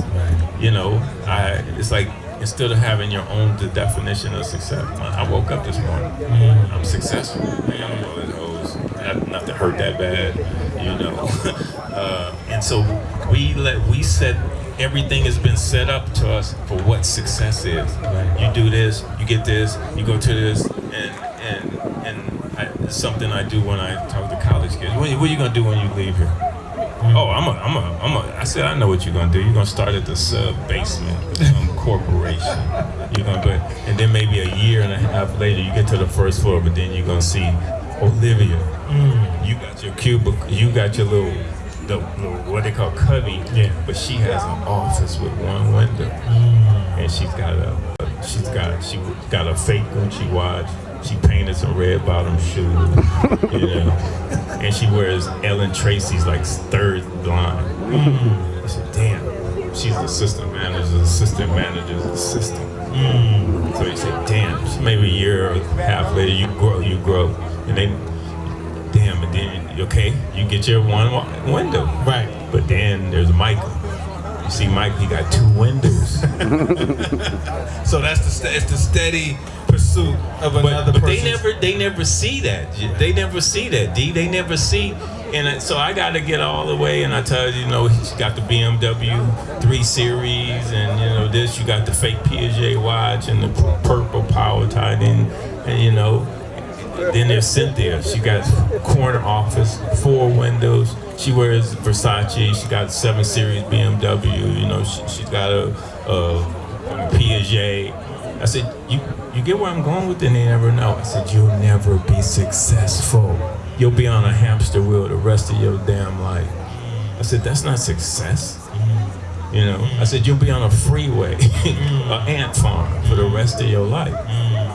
You know, I it's like instead of having your own the definition of success. I woke up this morning. I'm successful. I got a bullet hose. Not, not to hurt that bad, you know. uh, and so we let we set everything has been set up to us for what success is. You do this, you get this, you go to this, and and and I, it's something I do when I talk to college kids. What, what are you gonna do when you leave here? Hmm. Oh, I'm a, I'm a, I'm a. I said I know what you're gonna do. You're gonna start at the sub basement of some corporation. You're gonna, but and then maybe a year and a half later, you get to the first floor, but then you're gonna see Olivia. Hmm. You got your cubicle. You got your little, the what they call cubby. Yeah. But she has an office with one window, mm. and she's got a, she's got, she got a fake Gucci watch. She painted some red bottom shoes, you know, and she wears Ellen Tracy's like third line. Mm. I said, damn, she's the assistant manager's assistant manager's assistant. Mm. So he said, damn, maybe a year or half later, you grow, you grow, and then, then okay, you get your one window, Right. but then there's Michael. You see, Mike, he got two windows. So that's the it's the steady pursuit of but, another but they never they never see that they never see that d they never see and so i got to get all the way and i tell you you know he's got the bmw 3 series and you know this you got the fake piaget watch and the purple power tie and, and you know then there's cynthia she got corner office four windows she wears versace she got 7 series bmw you know she, she's got a, a Piaget. I said, you you get where I'm going with it? And they never know. I said, you'll never be successful. You'll be on a hamster wheel the rest of your damn life. I said, that's not success. You know, I said, you'll be on a freeway, an ant farm for the rest of your life.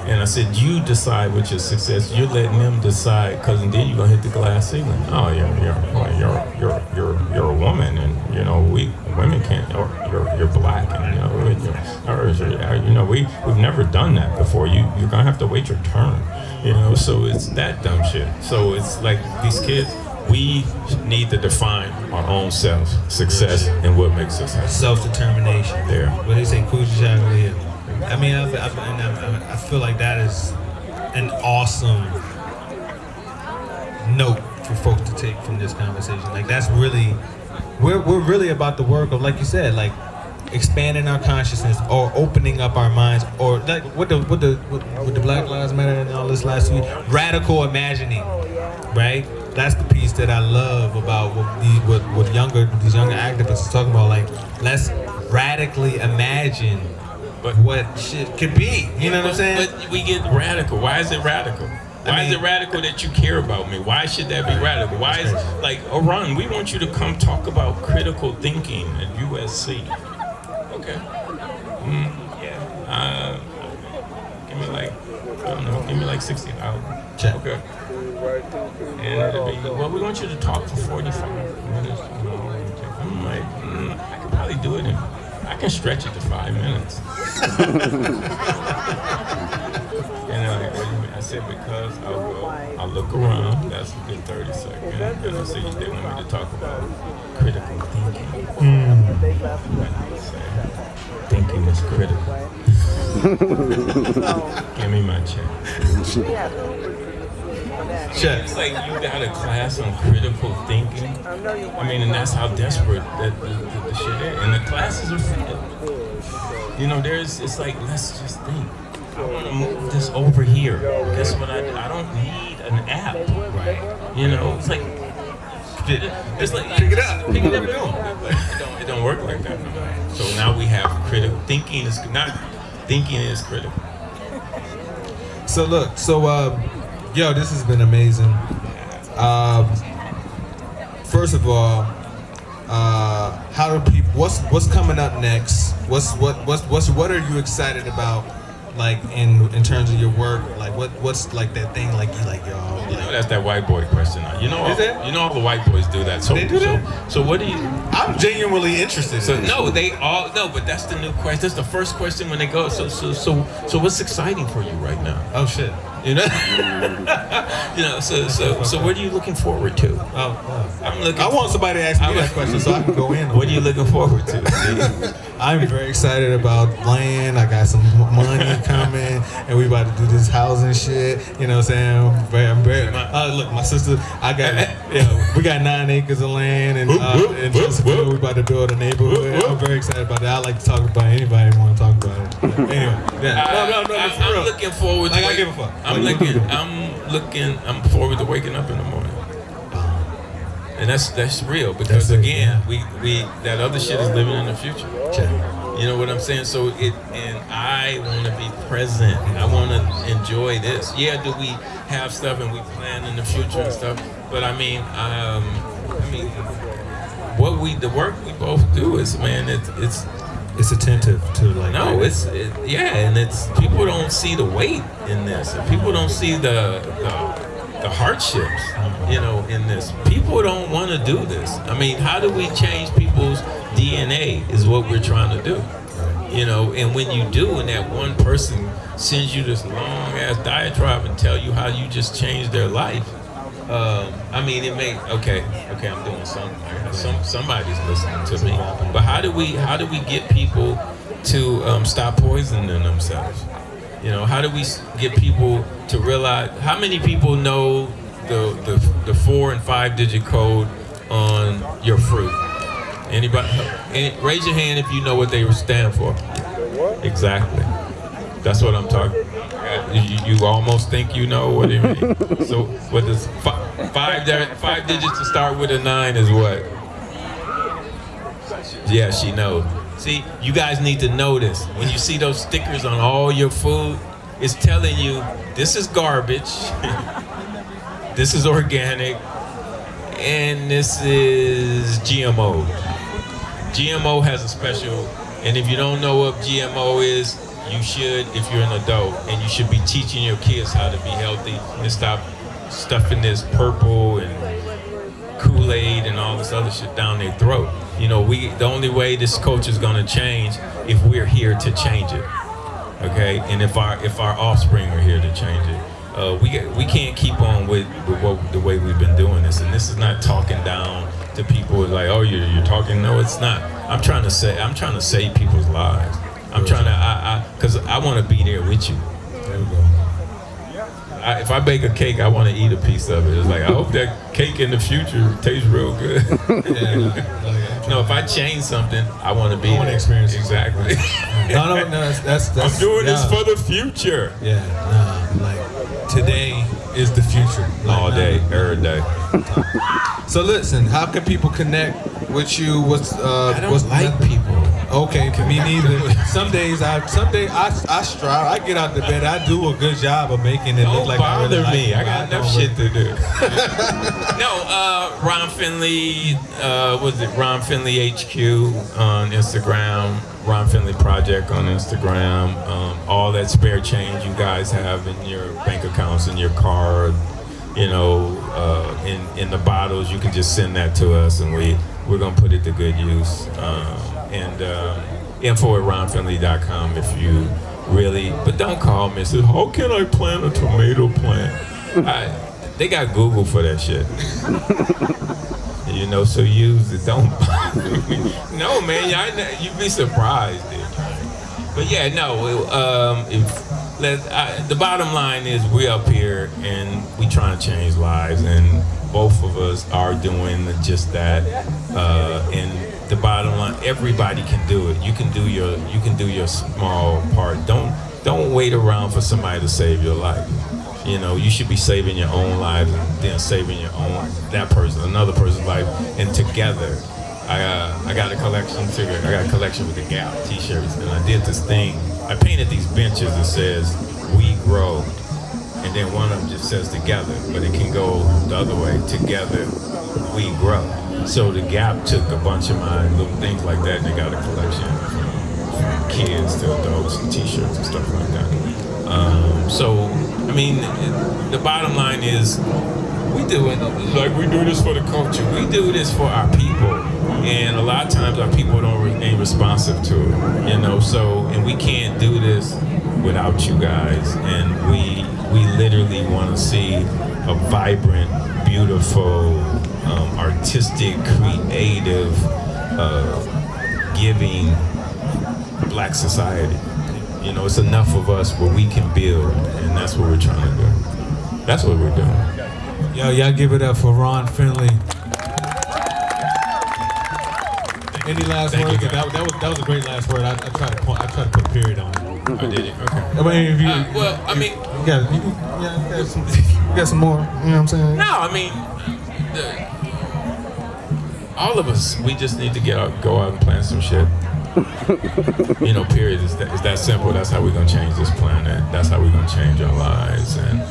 And I said, you decide what your success. You're letting them decide, cause then you're gonna hit the glass ceiling. Oh, you're you're you're you're you're you're a woman, and you know we women can't. Or you're you're black, and you know you're, or, uh, you're- know we we've never done that before. You you're gonna have to wait your turn. You know, so it's that dumb shit. So it's like these kids. We need to define our own self, success, and what makes us happy. self-determination. There. What they say, Kujichagulia. I mean, I, I, and I, I feel like that is an awesome note for folks to take from this conversation. Like that's really, we're, we're really about the work of, like you said, like expanding our consciousness or opening up our minds or like what the what the what, what the Black Lives Matter and all this last week, radical imagining, right? That's the piece that I love about what the what, what younger these younger activists are talking about. Like, let's radically imagine But- what shit could be. You know what I'm saying? But we get radical. Why is it radical? Why is mean- it radical that you care about me? Why should that be radical? Why is like Oran? We want you to come talk about critical thinking at USC. Okay. Mm, yeah. Uh, give me like I don't know. Give me like sixty thousand. Check. Okay. And it'll be well. We want you to talk for forty-five minutes. You know, I'm like, mm, I could probably do it in. I can stretch it to five minutes. And they're like, what do you mean? I said, because I'll go, I'll look around, that's a good 30 seconds. And I said, they want me to talk about critical thinking. Mm. And I say, thinking is critical. Give me my check. Check. It's like you got a class on critical thinking. I mean, and that's how desperate that the, the, the shit is. And the classes are filled. You know, there's, it's like, let's just think. I want to move this over here. Guess what I? I don't need an app. Right. You know, it's like, it's like, Pick it up. Pick it up. It don't, it don't work like that. no. So now we have critical thinking is not, thinking is critical. So look, so um, yo, this has been amazing. Um, first of all, uh, how do people? What's what's coming up next? What's what what's what's what are you excited about? Like in in terms of your work, like what what's like that thing like you like y'all? You know, that's that white boy question. You know, all, you know, all the white boys do that. So, They do that? so what do you? I'm genuinely interested. So in no, they all no, but that's the new question. That's the first question when they go. So so so so what's exciting for you right now? Oh shit. You know, you know. So so so what are you looking forward to? Oh, oh. I'm looking. I want somebody to ask me that question so I can go in. What are you looking forward to? Steve? I'm very excited about land. I got some money coming, and we about to do this housing shit. You know what I'm saying? I'm I'm very. Uh, look, my sister, I got, yeah, we got nine acres of land, and uh, in Chesterfield, we about to build a neighborhood. I'm very excited about that. I like to talk about anybody want to talk about it. But anyway, yeah. no, no, no, I, I'm looking forward. Like, to I give a fuck. I'm Like, looking. I'm looking. I'm forward to waking up in the morning. And that's that's real because That's it, again, we we that other shit is living in the future. Check. You know what I'm saying? So it and I want to be present. I want to enjoy this. Yeah, do we have stuff and we plan in the future and stuff? But I mean, um, I mean, what we the work we both do is man, it's it's It's attentive to like. no, it's it, yeah, and it's people don't see the weight in this. And people don't see the the, the hardships, you know, in this. People don't want to do this. I mean, how do we change people's DNA? Is what we're trying to do, you know. And when you do, and that one person sends you this long ass diatribe and tell you how you just changed their life. Um, I mean, it may okay, okay. I'm doing something. Some somebody's listening to me. But how do we how do we get people to um, stop poisoning themselves? You know, how do we get people to realize? How many people know the the, the four and five digit code on your fruit? Anybody? Any, raise your hand if you know what they stand for. Exactly. That's what I'm talking. You, you almost think you know what it means. so what does five, five five digits to start with a nine is what? Yeah, she knows. See, you guys need to know this. When you see those stickers on all your food, it's telling you this is garbage, this is organic, and this is GMO. GMO has a special, and if you don't know what GMO is, you should if you're an adult, and you should be teaching your kids how to be healthy and stop stuffing this purple and Kool-Aid and all this other shit down their throat. You know, we the only way this culture is gonna change if we're here to change it. Okay, and if our if our offspring are here to change it, uh, we we can't keep on with, with what, the way we've been doing this. And this is not talking down to people like, oh, you're, you're talking. No, it's not. I'm trying to say I'm trying to save people's lives. I'm trying to I I because I want to be there with you. There we go. I, if I bake a cake, I want to eat a piece of it. It's like I hope that cake in the future tastes real good. Yeah, no, if I change something, I want to be. I wanna experience it. exactly. no, no, no. That's that's. that's I'm doing this for the future. Yeah, nah, like today is the future. Like, All day, nah. every day. So listen, how can people connect with you? What's uh? I don't what's like people. Okay, me neither. Some days I, some days I, I strive. I get out the bed. I do a good job of making it Don't look like I bother really like me. it, I but got enough shit to do. no, uh, Ron Finley, uh, was it Ron Finley HQ on Instagram, Ron Finley Project on Instagram, um, all that spare change you guys have in your bank accounts, in your card, you know, uh, in, in the bottles, you can just send that to us and we, we're gonna put it to good use. Um, and um, info at ronfinley.com if you really, but don't call me and say, how can I plant a tomato plant? I, they got Google for that shit. you know, so use it. Don't. No, man, y'all, you'd be surprised. Dude. But yeah, no. Um, if let I, the bottom line is we up here and we trying to change lives, and both of us are doing just that. Uh, and the bottom line, everybody can do it. You can do your you can do your small part. Don't don't wait around for somebody to save your life. You know, you should be saving your own life and then saving your own that person, another person's life, and together. I uh, I got a collection too. I got a collection with the Gap T-shirts, and I did this thing. I painted these benches that says "We Grow," and then one of them just says "Together," but it can go the other way. Together, we grow. So the Gap took a bunch of my little things like that, and they got a collection from kids to adults and T-shirts and stuff like that. Um, so, I mean, the bottom line is we do it like we do this for the culture. We do this for our people, and a lot of times our people don't ain't responsive to it. You know, so and we can't do this without you guys. And we we literally want to see a vibrant, beautiful, um, artistic, creative, uh, giving black society. You know, it's enough of us where we can build, and that's what we're trying to do. That's what we're doing. Yo, y'all give it up for Ron Finley. Any last Thank words? That, that was that was a great last word. I, I tried to point, I tried to put a period on it. I did it. Okay. I mean, if you, Uh, well, I mean, you got, you, yeah, you got some, you got some more. You know what I'm saying? no, I mean, the, all of us, we just need to get out, go out and plant some shit. you know, period. It's that, it's that simple. That's how we're gonna change this planet. That's how we're gonna change our lives. And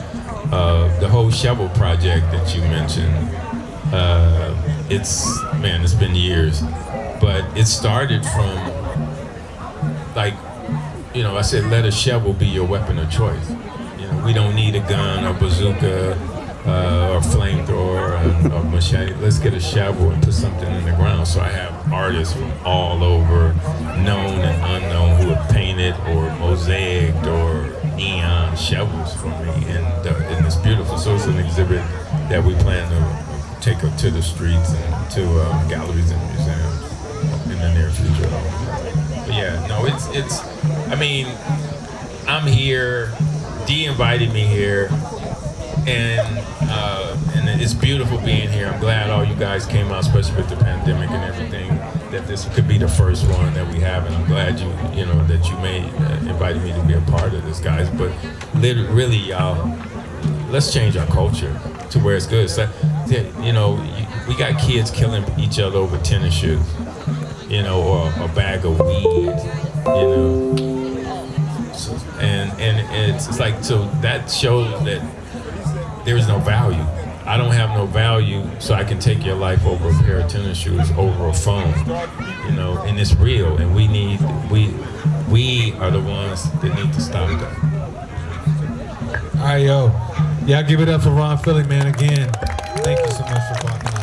uh, the whole shovel project that you mentioned, uh, it's man, it's been years, but it started from like, you know, I said let a shovel be your weapon of choice. You know, we don't need a gun or bazooka uh, or flamethrower or, or machete. Let's get a shovel and put something in the ground. So I have artists from all over, known and unknown, who have painted or mosaicked or neon shovels for me, and uh, and it's beautiful. So it's an exhibit that we plan to take up to the streets and to uh, galleries and museums in the near future. But yeah, no, it's it's. I mean, I'm here. Dee invited me here, and uh, and it's beautiful being here. I'm glad all you guys came out, especially with the pandemic and everything. That this could be the first one that we have, and I'm glad you you know that you made uh, invited me to be a part of this, guys. But really, y'all, let's change our culture to where it's good. So, you know, we got kids killing each other over tennis shoes. You know, or a bag of weed, you know. And and it's, it's like so that shows that there is no value. I don't have no value, so I can take your life over a pair of tennis shoes, over a phone, you know. And it's real, and we need we we are the ones that need to stop that. All right, yo. Y'all give it up for Ron Finley, man, again. Thank you so much for walking